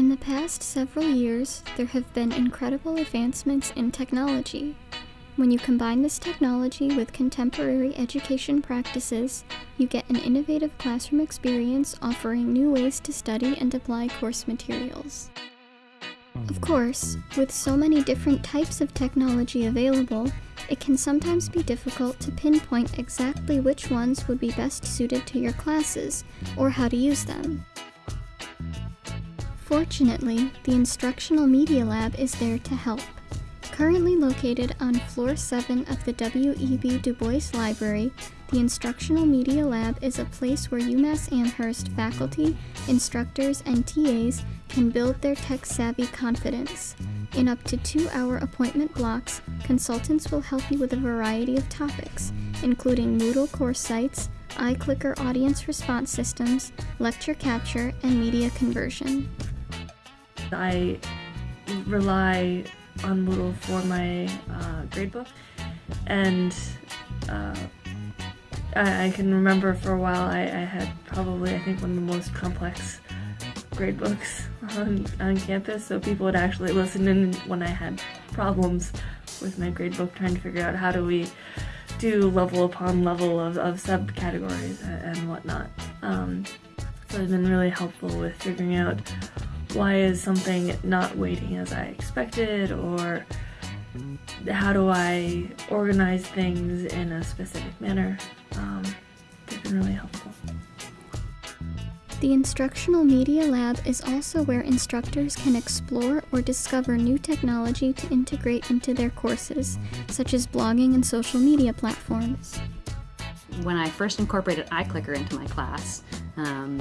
In the past several years, there have been incredible advancements in technology. When you combine this technology with contemporary education practices, you get an innovative classroom experience offering new ways to study and apply course materials. Of course, with so many different types of technology available, it can sometimes be difficult to pinpoint exactly which ones would be best suited to your classes, or how to use them. Fortunately, the Instructional Media Lab is there to help. Currently located on floor 7 of the W.E.B. Du Bois Library, the Instructional Media Lab is a place where UMass Amherst faculty, instructors, and TAs can build their tech-savvy confidence. In up to two-hour appointment blocks, consultants will help you with a variety of topics, including Moodle course sites, iClicker audience response systems, lecture capture, and media conversion. I rely on Moodle for my uh, gradebook, and uh, I, I, can remember for a while I, I, had probably, I think, one of the most complex gradebooks on, on campus, so people would actually listen in when I had problems with my gradebook trying to figure out how do we do level upon level of, of subcategories and whatnot. Um, so it's been really helpful with figuring out why is something not weighting as I expected or how do I organize things in a specific manner. Um, they've been really helpful. The Instructional Media Lab is also where instructors can explore or discover new technology to integrate into their courses, such as blogging and social media platforms. When I first incorporated iClicker into my class, um,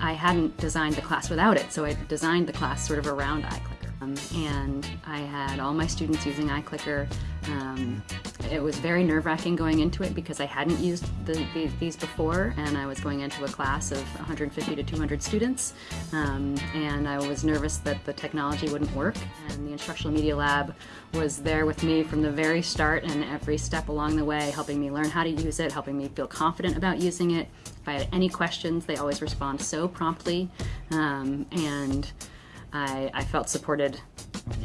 I hadn't designed the class without it, so I designed the class sort of around iClicker. Um, and I had all my students using iClicker. Um, it was very nerve-wracking going into it because I hadn't used the, the, these before and I was going into a class of 150 to 200 students um, and I was nervous that the technology wouldn't work and the Instructional Media Lab was there with me from the very start and every step along the way helping me learn how to use it, helping me feel confident about using it. If I had any questions they always respond so promptly um, and I, I felt supported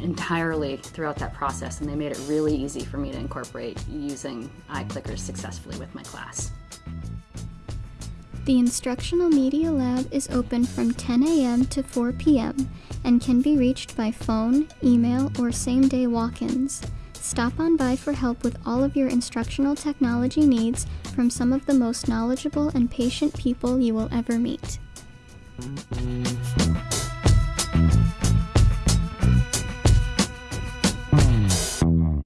entirely throughout that process and they made it really easy for me to incorporate using iClickers successfully with my class. The Instructional Media Lab is open from 10 a.m. to 4 p.m. and can be reached by phone, email, or same-day walk-ins. Stop on by for help with all of your instructional technology needs from some of the most knowledgeable and patient people you will ever meet.